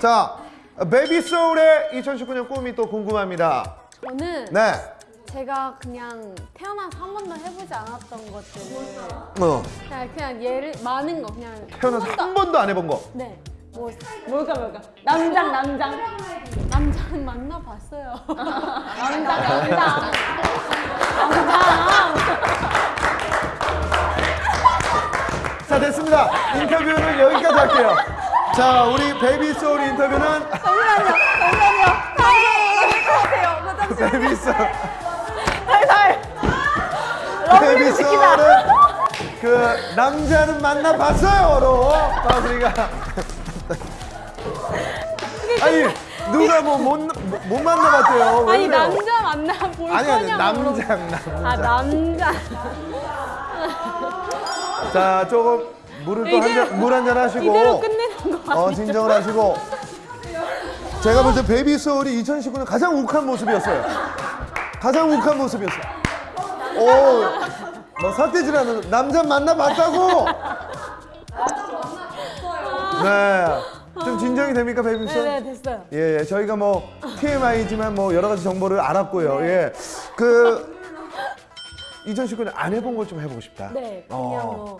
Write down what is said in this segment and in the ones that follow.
자, 베이비 소울의 2019년 꿈이 또 궁금합니다. 저는 네. 제가 그냥 태어나서 한 번도 해보지 않았던 것들을 어, 그냥, 그냥 예를 많은 거 그냥 태어나서 한 번도 안 해본 거. 네. 뭐 뭘까 뭘까 남장 남장 남장 만나봤어요 남장 남장 남장 자, 됐습니다. 인터뷰는 여기까지 할게요. 자, 우리 베이비 소울 인터뷰는 잠시만요. 잠시만요. 다시 것 같아요. 베이비 소울. 살살 베이비 소울은 그 남자는 만나봤어요로 마수리가. 아니 누가 뭐못 못 만나봤대요. 왜 아니 그래요? 남자 만나 볼 아니 아니 남자 남자. 아 남자. 자 조금 물을 또 이대로- 한잔물 한 잔 하시고 어 아니죠? 진정을 하시고 제가 볼 때 베이비 소울이 2019년 가장 욱한 모습이었어요. 가장 욱한 모습이었어요. 오, 뭐 삿대질하는 남자 만나봤다고? 네, 좀 진정이 됩니까 베이비 소울? 네네 됐어요 예, 예, 저희가 뭐 TMI지만 뭐 여러 가지 정보를 알았고요. 예, 그 2019년 안 해본 걸 좀 해보고 싶다. 네 그냥 어. 뭐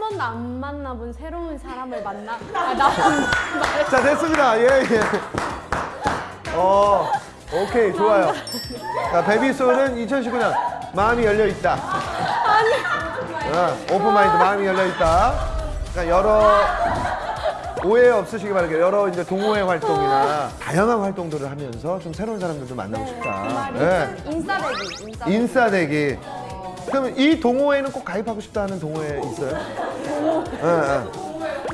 한 번도 안 만나본 새로운 사람을 만나 아, 나자 됐습니다. 예 예. 어 오케이 좋아요. 자 베비소는 2019년 마음이 열려 있다. 아니. 오픈 마인드 마음이 열려 있다. 그러니까 여러 오해 없으시기 바랄게요. 여러 이제 동호회 활동이나 다양한 활동들을 하면서 좀 새로운 사람들도 만나고 싶다. 예. 인싸대기 인싸대기 인싸대기. 그러면 이 동호회는 꼭 가입하고 싶다 하는 동호회 있어요?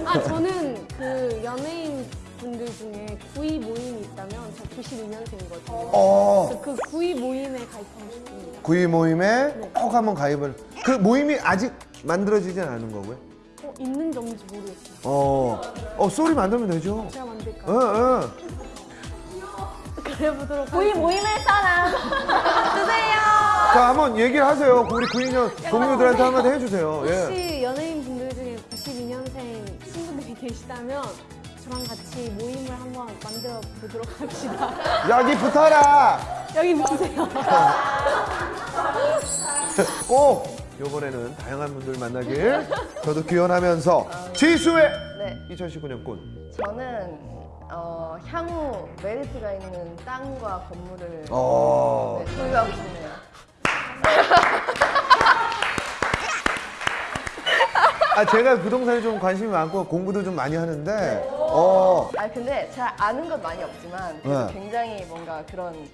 아 저는 그 연예인 분들 중에 구이 모임이 있다면 저 92년생이거든요. 어. 그 구이 모임에 가입하고 싶습니다. 구이 모임에 꼭 한번 가입을. 그 모임이 아직 만들어지진 않은 거고요. 어, 있는 점인지 모르겠어요. 어, 어 소리 만들면 되죠. 제가 어, 만들까요? 어. 그래 보도록 구이 하겠습니다. 모임을 사람 주세요. 자, 한번 얘기를 하세요. 우리 구인년 동료들한테 한마디 해주세요. 예. 혹시 연예인 분들 중에 92년생 친구들이 계시다면 저랑 같이 모임을 한번 만들어 보도록 합시다. 여기 붙어라. 여기 보세요. 꼭 이번에는 다양한 분들 만나길 저도 기원하면서 지수의 네, 2019년 꾼. 저는 어, 향후 메리트가 있는 땅과 건물을 어. 네, 소유하고 싶네요. 아 제가 부동산에 좀 관심이 많고 공부도 좀 많이 하는데 어. 아 근데 잘 아는 건 많이 없지만 그래도 네. 굉장히 뭔가 그런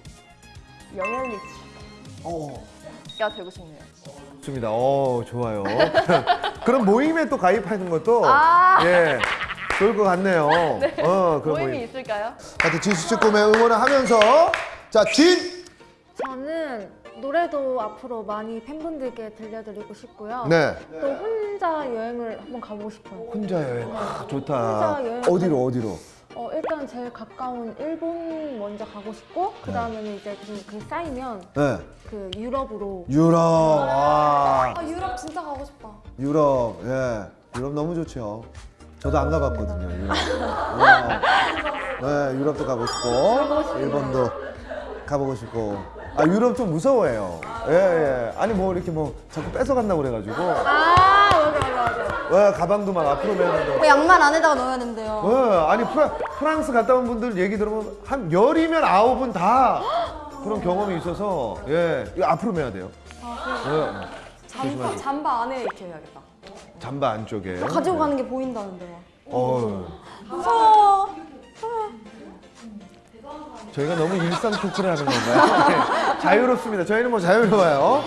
영향力어. 가 되고 싶네요. 좋습니다. 어, 좋아요. 그런 모임에 또 가입하는 것도 아. 예. 좋을 것 같네요. 어, 그런 모임이 모임. 있을까요? 하여튼 진수 꿈의 응원을 하면서 자, 진. 저는 노래도 앞으로 많이 팬분들께 들려드리고 싶고요. 네. 또 혼자 여행을 한번 가보고 싶어요. 혼자 여행. 아, 좋다. 혼자 여행 어디로 어디로? 어, 일단 제일 가까운 일본 먼저 가고 싶고 그 다음에는 이제 그, 그 쌓이면 네. 그 유럽으로 유럽. 아. 아 유럽 진짜 가고 싶다. 유럽. 예. 유럽 너무 좋죠. 저도 안 가봤거든요. 유럽. 어. 네, 유럽도 가고 싶고 일본도 가보고 싶고. 아 유럽 좀 무서워해요. 예, 예. 아니 뭐 이렇게 뭐 자꾸 뺏어 간다고 그래가지고. 아 맞아 맞아 맞아. 예, 가방도 막 앞으로 매는데. 그 양말 안에다가 넣어야 된대요. 예, 아니 프라, 프랑스 갔다 온 분들 얘기 들으면 한 열이면 아홉은 다 그런 경험이 있어서 예, 이거 앞으로 매야 돼요. 예. 조심하세요. 잠바 안에 이렇게 해야겠다. 잠바 안쪽에. 가지고 가는 게 보인다는데요. 어. 무서워. 저희가 너무 일상 토크를 하는 건가요? 네, 자유롭습니다. 저희는 뭐 자유로워요.